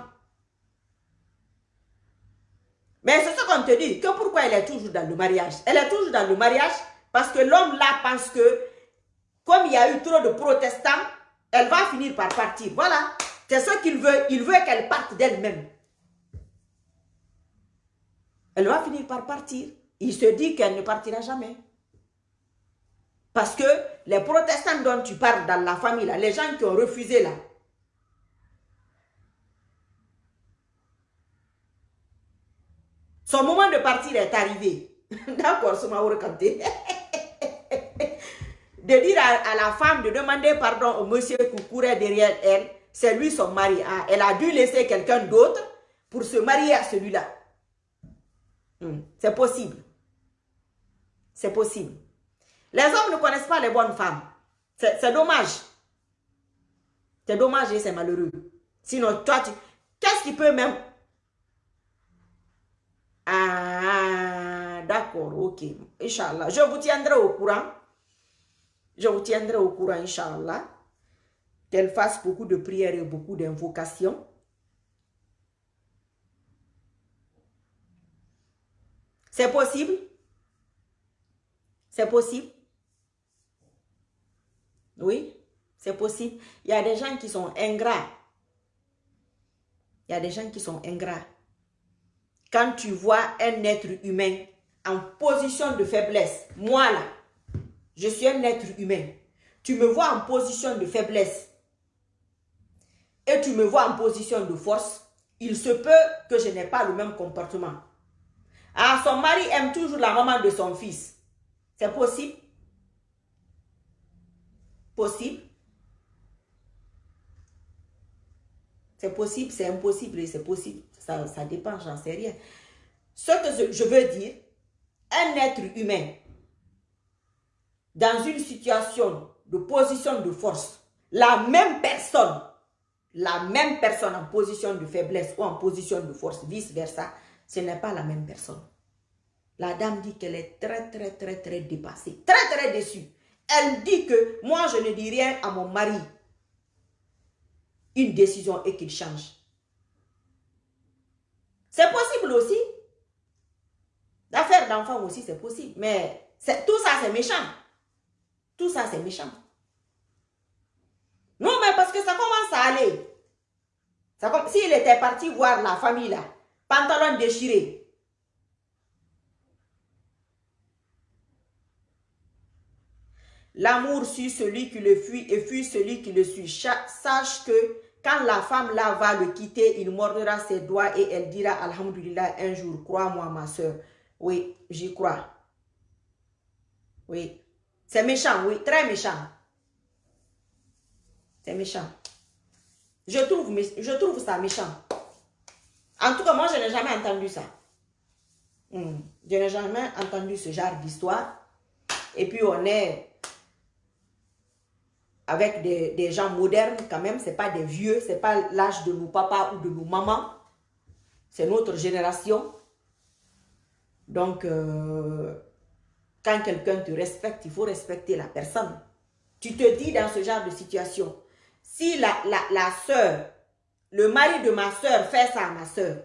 Speaker 1: Mais c'est ce qu'on te dit, que pourquoi elle est toujours dans le mariage? Elle est toujours dans le mariage parce que l'homme là pense que comme il y a eu trop de protestants, elle va finir par partir. Voilà. C'est ce qu'il veut. Il veut qu'elle parte d'elle-même. Elle va finir par partir. Il se dit qu'elle ne partira jamais. Parce que les protestants dont tu parles dans la famille, les gens qui ont refusé là, son moment de partir est arrivé. <laughs> D'accord, Soumaouro Kanté. <laughs> de dire à, la femme de demander pardon au monsieur qui courait derrière elle, c'est lui son mari. Ah, elle a dû laisser quelqu'un d'autre pour se marier à celui-là. Hmm, c'est possible. C'est possible. Les hommes ne connaissent pas les bonnes femmes. C'est dommage. C'est dommage et c'est malheureux. Sinon, toi, tu... Qu'est-ce qui peut même... Ah, d'accord, ok. Inch'Allah. Je vous tiendrai au courant. Je vous tiendrai au courant, Inch'Allah, qu'elle fasse beaucoup de prières et beaucoup d'invocations. C'est possible? C'est possible? Oui, c'est possible. Il y a des gens qui sont ingrats. Il y a des gens qui sont ingrats. Quand tu vois un être humain en position de faiblesse, moi là, je suis un être humain. Tu me vois en position de faiblesse et tu me vois en position de force, il se peut que je n'ai pas le même comportement. Ah, son mari aime toujours la maman de son fils. C'est possible? Possible? C'est possible, c'est impossible, c'est possible. Ça, ça dépend, j'en sais rien. Ce que je veux dire, un être humain dans une situation de position de force, la même personne, la même personne en position de faiblesse ou en position de force, vice-versa, ce n'est pas la même personne. La dame dit qu'elle est très, très, très, très dépassée, très, très déçue. Elle dit que moi, je ne dis rien à mon mari. Une décision et qu'il change. C'est possible aussi. L'affaire d'enfant aussi, c'est possible. Mais tout ça, c'est méchant. Tout ça, c'est méchant. Non, mais parce que ça commence à aller. S'il était parti voir la famille là, pantalon déchiré. L'amour suit celui qui le fuit et fuit celui qui le suit. Sache que quand la femme là va le quitter, il mordra ses doigts et elle dira Alhamdulillah un jour, crois-moi ma soeur. Oui, j'y crois. Oui. C'est méchant, oui, très méchant. C'est méchant. Je trouve, je trouve ça méchant. En tout cas, moi, je n'ai jamais entendu ça. Hmm. Je n'ai jamais entendu ce genre d'histoire. Et puis, on est avec des, gens modernes quand même. Ce n'est pas des vieux. Ce n'est pas l'âge de nos papas ou de nos mamans. C'est notre génération. Donc, euh, quand quelqu'un te respecte, il faut respecter la personne. Tu te dis dans ce genre de situation, si la, la, la soeur, le mari de ma soeur fait ça à ma soeur,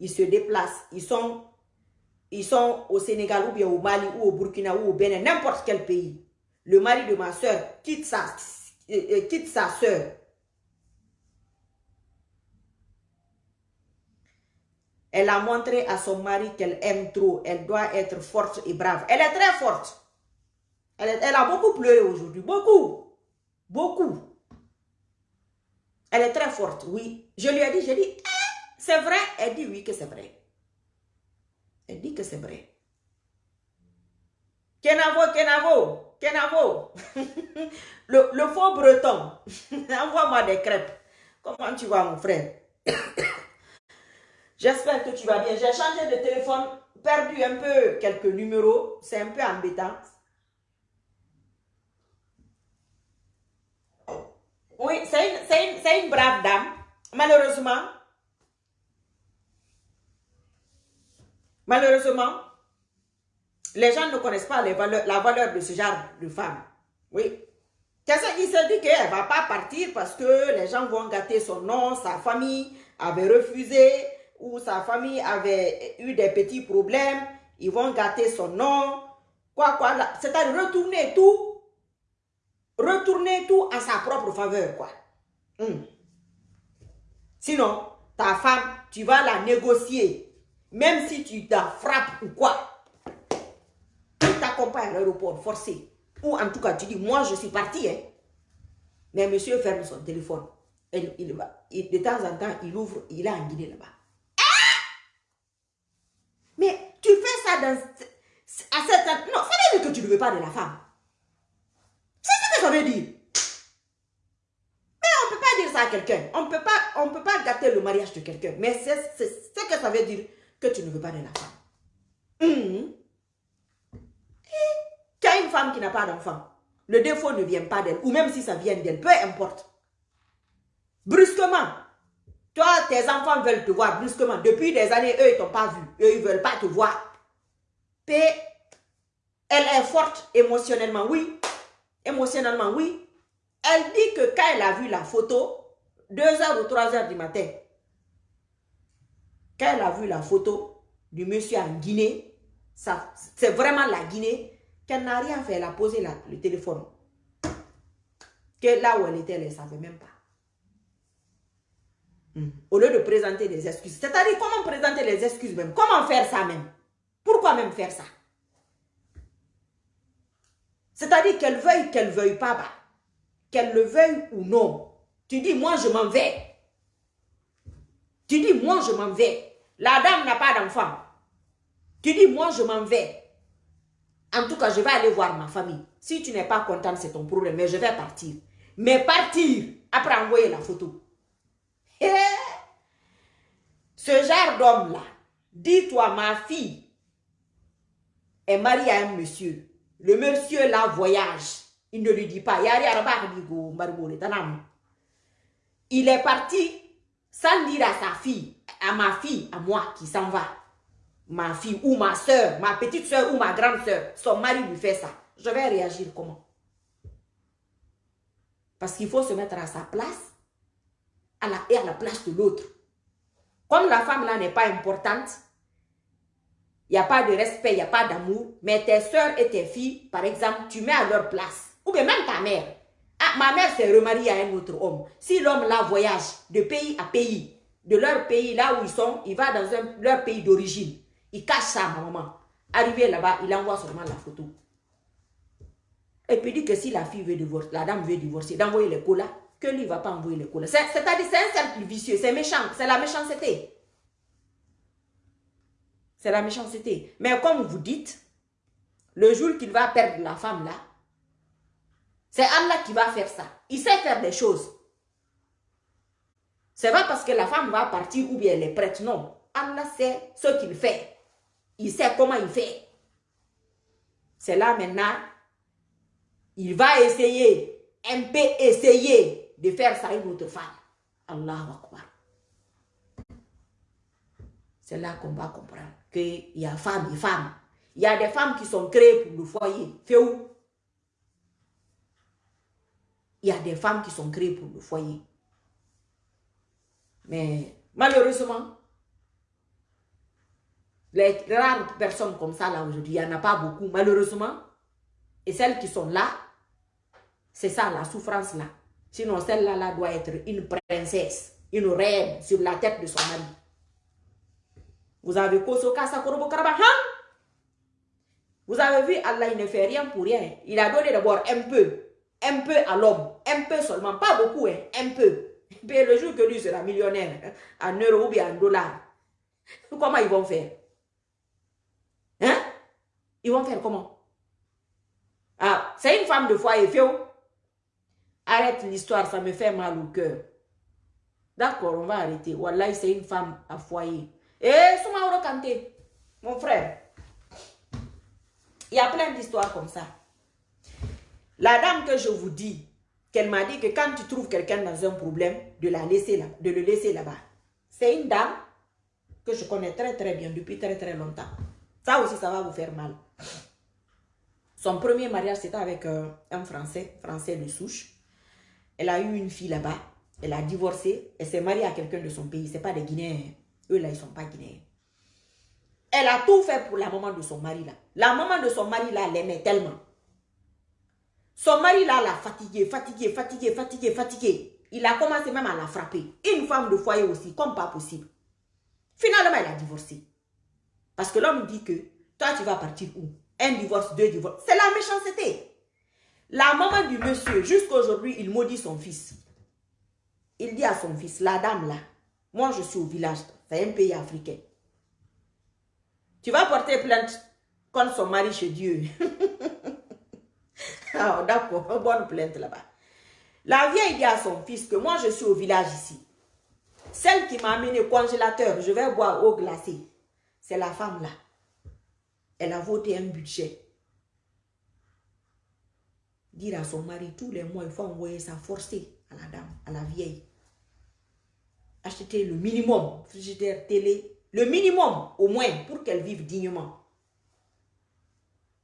Speaker 1: ils se déplacent, ils sont, au Sénégal ou bien au Mali ou au Burkina ou au Bénin, n'importe quel pays. Le mari de ma soeur quitte sa, euh, quitte sa soeur. Elle a montré à son mari qu'elle aime trop. Elle doit être forte et brave. Elle est très forte. Elle, elle a beaucoup pleuré aujourd'hui. Beaucoup. Beaucoup. Elle est très forte, oui. Je lui ai dit, j'ai dit, ah, c'est vrai? Elle dit oui que c'est vrai. Elle dit que c'est vrai. Kenavo, Kenavo, Kenavo. <laughs> le, le faux breton. <laughs> Envoie-moi des crêpes. Comment tu vas, mon frère? <coughs> J'espère que tu vas bien. J'ai changé de téléphone, perdu un peu quelques numéros. C'est un peu embêtant. Oui, c'est une, une, brave dame. Malheureusement, malheureusement, les gens ne connaissent pas les valeurs, la valeur de ce genre de femme. Oui. Qu'est-ce qu'il se dit qu'elle ne va pas partir parce que les gens vont gâter son nom, sa famille avait refusé, ou sa famille avait eu des petits problèmes, ils vont gâter son nom, quoi, quoi, c'est-à-dire retourner tout, retourner tout à sa propre faveur, quoi. Hmm. Sinon, ta femme, tu vas la négocier, même si tu la frappes ou quoi, tu t'accompagnes à l'aéroport forcé, ou en tout cas, tu dis, moi, je suis parti, hein. Mais monsieur ferme son téléphone. Il, il va, de temps en temps, il ouvre, il a un guidé là-bas. Mais tu fais ça dans, à cette... Non, ça veut dire que tu ne veux pas de la femme. Ça veut dire. Mais on ne peut pas dire ça à quelqu'un. On ne peut pas, gâter le mariage de quelqu'un. Mais c'est ce que ça veut dire que tu ne veux pas de la femme. Hum. Tu as une femme qui n'a pas d'enfant. Le défaut ne vient pas d'elle. Ou même si ça vient d'elle, peu importe. Brusquement, toi, tes enfants veulent te voir brusquement. Depuis des années, eux, ils t'ont pas vu. Eux, ils veulent pas te voir. P, elle est forte émotionnellement, oui. Émotionnellement, oui. Elle dit que quand elle a vu la photo, 2 heures ou 3 heures du matin, quand elle a vu la photo du monsieur en Guinée, c'est vraiment la Guinée, qu'elle n'a rien fait, elle a posé le téléphone. Que là où elle était, elle ne savait même pas. Au lieu de présenter des excuses. C'est-à-dire, comment présenter les excuses même? Comment faire ça même? Pourquoi même faire ça? C'est-à-dire qu'elle veuille, qu'elle veuille pas, bah, qu'elle le veuille ou non. Tu dis, moi, je m'en vais. Tu dis, moi, je m'en vais. La dame n'a pas d'enfant. Tu dis, moi, je m'en vais. En tout cas, je vais aller voir ma famille. Si tu n'es pas contente, c'est ton problème, mais je vais partir. Mais partir, après envoyer la photo. Eh, ce genre d'homme-là, dis-toi, ma fille est mariée à un monsieur. Le monsieur là voyage. Il ne lui dit pas. Il est parti sans dire à sa fille, à ma fille, à moi qui s'en va. Ma fille ou ma soeur, ma petite soeur ou ma grande soeur, son mari lui fait ça. Je vais réagir comment? Parce qu'il faut se mettre à sa place à la, et à la place de l'autre. Comme la femme là n'est pas importante, il n'y a pas de respect, il n'y a pas d'amour, mais tes soeurs et tes filles, par exemple, tu mets à leur place. Ou bien même ta mère. Ah, ma mère s'est remariée à un autre homme. Si l'homme là voyage de pays à pays, de leur pays là où ils sont, il va dans leur pays d'origine. Il cache ça à ma maman. Arrivé là-bas, il envoie seulement la photo. Et puis dit que si la fille veut divorcer, la dame veut divorcer, d'envoyer les colas que lui ne va pas envoyer les couleurs. C'est-à-dire, c'est un cercle vicieux, c'est méchant, c'est la méchanceté. C'est la méchanceté. Mais comme vous dites, le jour qu'il va perdre la femme là, c'est Allah qui va faire ça. Il sait faire des choses. C'est pas parce que la femme va partir ou bien elle est prête, non. Allah sait ce qu'il fait. Il sait comment il fait. C'est là maintenant, il va essayer, un peu essayer de faire ça à une autre femme. Allahu Akbar. C'est là qu'on va comprendre qu'il y a femmes et femmes. Il y a des femmes qui sont créées pour le foyer. Fait où? Il y a des femmes qui sont créées pour le foyer. Mais malheureusement, les rares personnes comme ça là aujourd'hui, il n'y en a pas beaucoup, malheureusement. Et celles qui sont là, c'est ça la souffrance là. Sinon, celle-là là doit être une princesse, une reine sur la tête de son mari. Vous avez hein? Vous avez vu, Allah, il ne fait rien pour rien. Il a donné d'abord un peu, un peu à l'homme, un peu seulement, pas beaucoup, hein, un peu. <laughs> Et le jour que lui sera millionnaire, en euros ou bien en dollars, <laughs> comment ils vont faire? Hein? Ils vont faire comment? Ah, c'est une femme de foyer, Fio. Arrête l'histoire, ça me fait mal au cœur. D'accord, on va arrêter. Wallah, c'est une femme à foyer. Et eh, Soumaoro Kanté, mon frère, il y a plein d'histoires comme ça. La dame que je vous dis, qu'elle m'a dit que quand tu trouves quelqu'un dans un problème, de, la laisser de le laisser là-bas. C'est une dame que je connais très très bien depuis très très longtemps. Ça aussi, ça va vous faire mal. Son premier mariage, c'était avec euh, un Français, Français de souche. Elle a eu une fille là-bas. Elle a divorcé. Elle s'est mariée à quelqu'un de son pays. Ce pas des Guinéens. Eux, là, ils sont pas Guinéens. Elle a tout fait pour la maman de son mari, là. La maman de son mari, là, l'aimait tellement. Son mari là l'a fatigué, fatigué, fatigué, fatigué, fatigué. Il a commencé même à la frapper. Une femme de foyer aussi, comme pas possible. Finalement, elle a divorcé. Parce que l'homme dit que, toi, tu vas partir où? Un divorce, deux divorces. C'est la méchanceté. La maman du monsieur, jusqu'à aujourd'hui, il maudit son fils. Il dit à son fils, la dame là, moi je suis au village, c'est un pays africain. Tu vas porter plainte contre son mari chez Dieu. <laughs> Ah, d'accord, bonne plainte là-bas. La vieille dit à son fils que moi, je suis au village ici. Celle qui m'a amené au congélateur, je vais boire eau glacée. C'est la femme là. Elle a voté un budget. Dire à son mari, tous les mois, il faut envoyer ça forcé à la dame, à la vieille. Acheter le minimum, frigidaire, télé, le minimum au moins pour qu'elle vive dignement.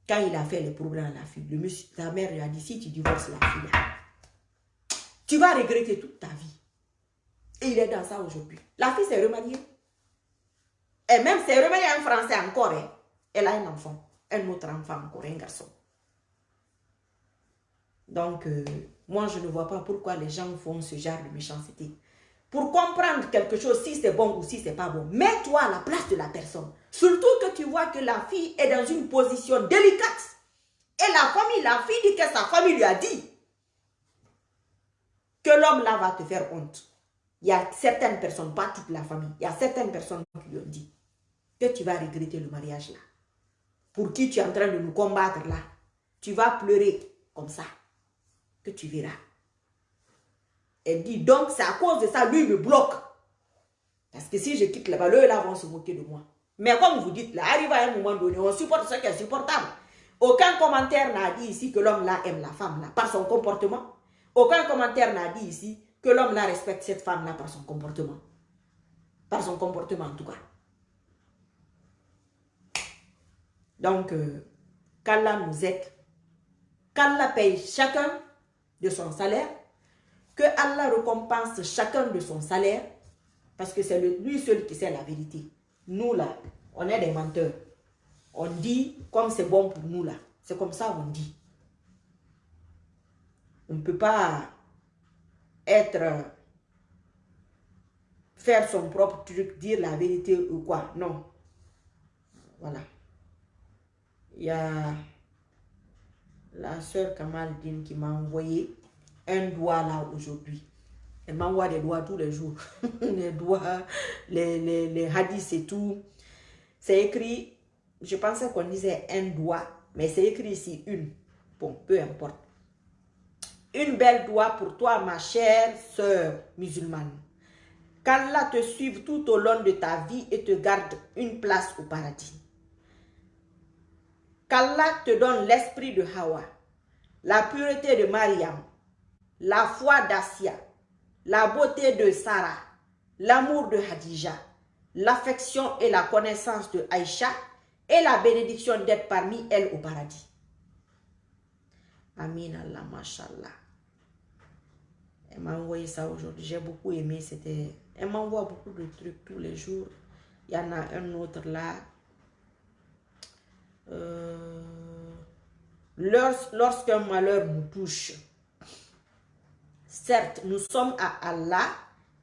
Speaker 1: Quand il a fait le problème à la fille, le ta mère lui a dit, si tu divorces la fille, tu vas regretter toute ta vie. Et il est dans ça aujourd'hui. La fille s'est remariée. Et même s'est remariée un Français encore. Hein. Elle a un enfant. Un autre enfant encore, un garçon. Donc, euh, moi, je ne vois pas pourquoi les gens font ce genre de méchanceté pour comprendre quelque chose, si c'est bon ou si c'est pas bon. Mets-toi à la place de la personne. Surtout que tu vois que la fille est dans une position délicate. Et la famille, la fille dit que sa famille lui a dit que l'homme là va te faire honte. Il y a certaines personnes, pas toute la famille, il y a certaines personnes qui lui ont dit que tu vas regretter le mariage là. Pour qui tu es en train de nous combattre là. Tu vas pleurer comme ça. Que tu verras. Elle dit, donc c'est à cause de ça, lui me bloque. Parce que si je quitte là-bas, eux là vont se moquer de moi. Mais comme vous dites, là, arrive à un moment donné, on supporte ce qui est supportable. Aucun commentaire n'a dit ici que l'homme là aime la femme là par son comportement. Aucun commentaire n'a dit ici que l'homme là respecte cette femme là par son comportement. Par son comportement en tout cas. Donc, euh, qu'Allah nous aide. Qu'Allah paye chacun de son salaire que Allah récompense chacun de son salaire, parce que c'est lui seul qui sait la vérité. Nous là, on est des menteurs. On dit comme c'est bon pour nous là. C'est comme ça on dit. On ne peut pas être faire son propre truc, dire la vérité ou quoi. Non. Voilà. Il y a la soeur Kamaldine qui m'a envoyé un doigt là aujourd'hui. Elle m'envoie des doigts tous les jours. <laughs> les doigts, les, les, les hadiths et tout. C'est écrit, je pensais qu'on disait un doigt, mais c'est écrit ici une. Bon, peu importe. Une belle doigt pour toi, ma chère sœur musulmane. Qu'Allah te suive tout au long de ta vie et te garde une place au paradis. Qu'Allah te donne l'esprit de Hawa, la pureté de Mariam, la foi d'Asia, la beauté de Sarah, l'amour de Hadija, l'affection et la connaissance de Aïcha et la bénédiction d'être parmi elles au paradis. Amin Allah, mashallah. Elle m'a envoyé ça aujourd'hui. J'ai beaucoup aimé. C'était. Elle m'envoie beaucoup de trucs tous les jours. Il y en a un autre là. Euh, lorsqu'un malheur nous touche, certes, nous sommes à Allah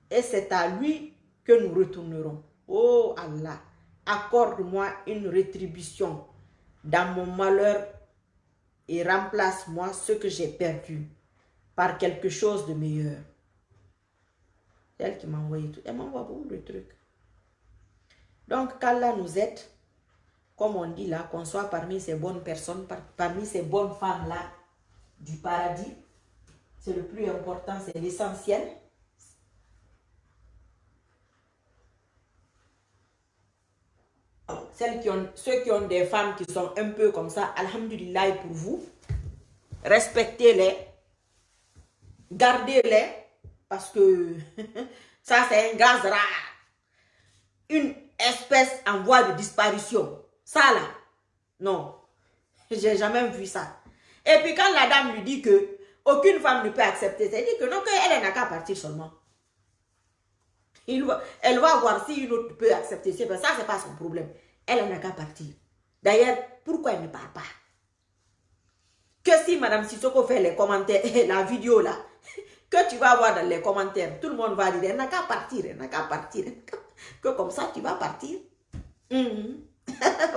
Speaker 1: et c'est à lui que nous retournerons. Oh Allah, accorde-moi une rétribution dans mon malheur et remplace-moi ce que j'ai perdu par quelque chose de meilleur. C'est elle qui m'a envoyé tout. Elle m'envoie beaucoup de trucs. Donc, qu'Allah nous aide, comme on dit là, qu'on soit parmi ces bonnes personnes, parmi ces bonnes femmes-là du paradis. C'est le plus important, c'est l'essentiel. Celles qui ont, ceux qui ont des femmes qui sont un peu comme ça, Alhamdulillah pour vous. Respectez-les. Gardez-les. Parce que <laughs> ça, c'est un gaz rare. Une espèce en voie de disparition. Ça, là. Non. J'ai jamais vu ça. Et puis, quand la dame lui dit que aucune femme ne peut accepter dit que non, qu'elle n'a qu'à partir seulement. Elle va voir si une autre peut accepter ça. Ça, c'est pas son problème. Elle n'a qu'à partir. D'ailleurs, pourquoi elle ne part pas? Que si Madame Sissoko fait les commentaires, <laughs> la vidéo là, <laughs> que tu vas voir dans les commentaires, tout le monde va dire, elle n'a qu'à partir, elle n'a qu'à partir. <laughs> Que comme ça, tu vas partir? Mhm.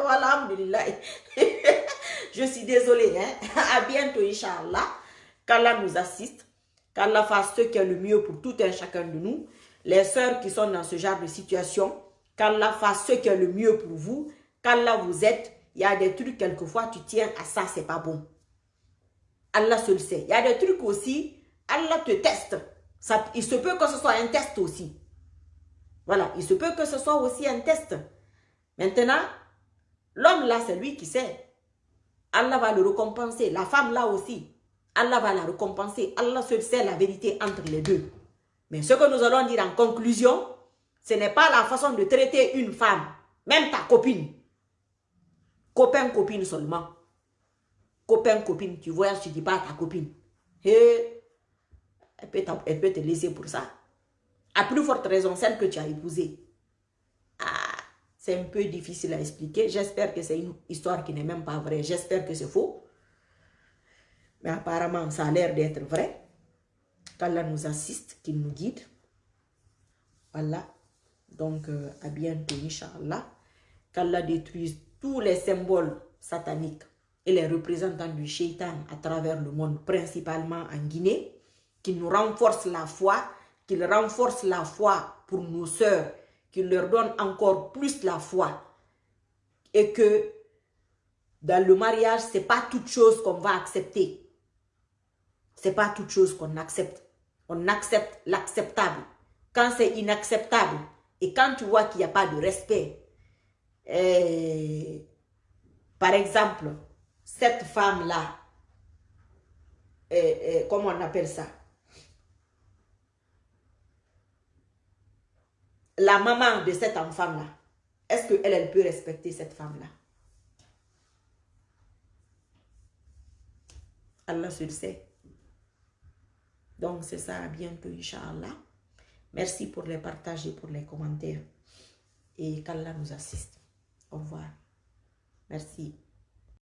Speaker 1: voilà. Je suis désolée. Hein? À bientôt, Inch'Allah. Qu'Allah nous assiste. Qu'Allah fasse ce qui est le mieux pour tout un chacun de nous. Les sœurs qui sont dans ce genre de situation, qu'Allah fasse ce qui est le mieux pour vous, qu'Allah vous aide. Il y a des trucs, quelquefois, tu tiens à ça, c'est pas bon. Allah se le sait. Il y a des trucs aussi, Allah te teste. Il se peut que ce soit un test aussi. Voilà, il se peut que ce soit aussi un test. Maintenant, l'homme là, c'est lui qui sait. Allah va le récompenser. La femme là aussi, Allah va la récompenser. Allah seul sait la vérité entre les deux. Mais ce que nous allons dire en conclusion, ce n'est pas la façon de traiter une femme, même ta copine. Copain, copine seulement. Copain, copine, tu vois, tu dis pas ta copine. Peut elle peut te laisser pour ça. À plus forte raison, celle que tu as épousée. Ah, c'est un peu difficile à expliquer. J'espère que c'est une histoire qui n'est même pas vraie. J'espère que c'est faux. Mais apparemment, ça a l'air d'être vrai. Qu'Allah nous assiste, qu'il nous guide. Voilà. Donc, euh, à bientôt, Inch'Allah. Qu'Allah détruise tous les symboles sataniques et les représentants du shaitan à travers le monde, principalement en Guinée. Qu'il nous renforce la foi, qu'il renforce la foi pour nos sœurs, qu'il leur donne encore plus la foi. Et que dans le mariage, ce n'est pas toute chose qu'on va accepter. Ce n'est pas toute chose qu'on accepte. On accepte l'acceptable. Quand c'est inacceptable, et quand tu vois qu'il n'y a pas de respect, eh, par exemple, cette femme-là, eh, eh, comment on appelle ça? La maman de cette enfant-là, est-ce qu'elle, elle peut respecter cette femme-là? Allah se le sait. Donc, c'est ça. À bientôt, Inch'Allah. Merci pour les partages et pour les commentaires. Et qu'Allah nous assiste. Au revoir. Merci.